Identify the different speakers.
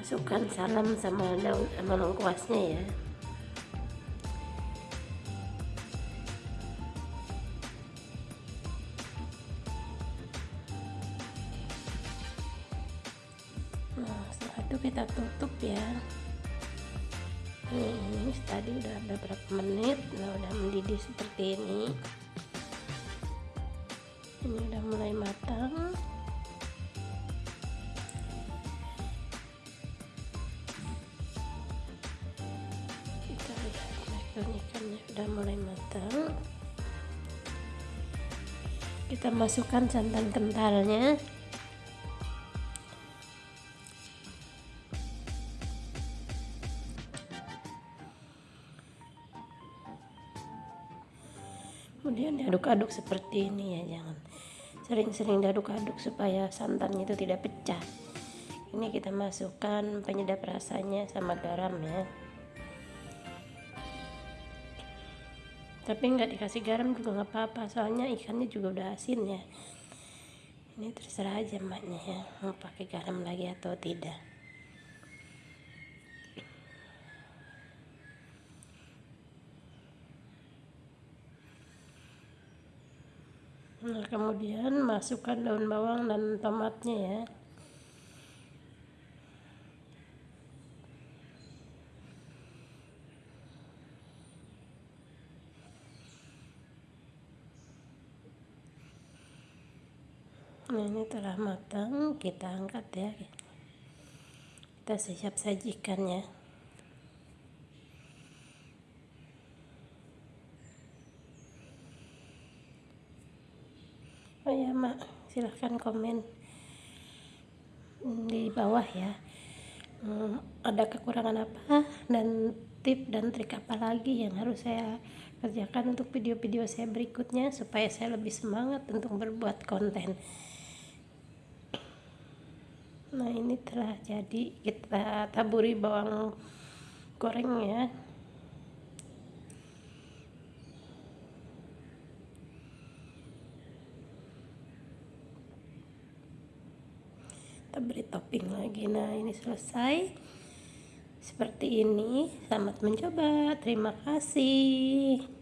Speaker 1: masukkan salam sama daun sama lengkuasnya ya. Nah setelah itu kita tutup ya. Ini tadi udah beberapa menit udah mendidih seperti ini ini lihat ikannya udah mulai matang. Kita masukkan santan kentalnya. Kemudian diaduk-aduk seperti ini ya jangan sering-sering diaduk-aduk supaya santannya itu tidak pecah. Ini kita masukkan penyedap rasanya sama garam ya tapi nggak dikasih garam juga nggak apa-apa soalnya ikannya juga udah asin ya ini terserah aja maknya ya mau pakai garam lagi atau tidak Nah, kemudian masukkan daun bawang dan tomatnya ya. Ini telah matang, kita angkat ya. Kita siap sajikan ya. oh ya mak silahkan komen di bawah ya hmm, ada kekurangan apa dan tip dan trik apa lagi yang harus saya kerjakan untuk video-video saya berikutnya supaya saya lebih semangat untuk berbuat konten nah ini telah jadi. Kita taburi bawang goreng ya. Kita beri topping lagi. Nah ini selesai. Seperti ini. Selamat mencoba. Terima kasih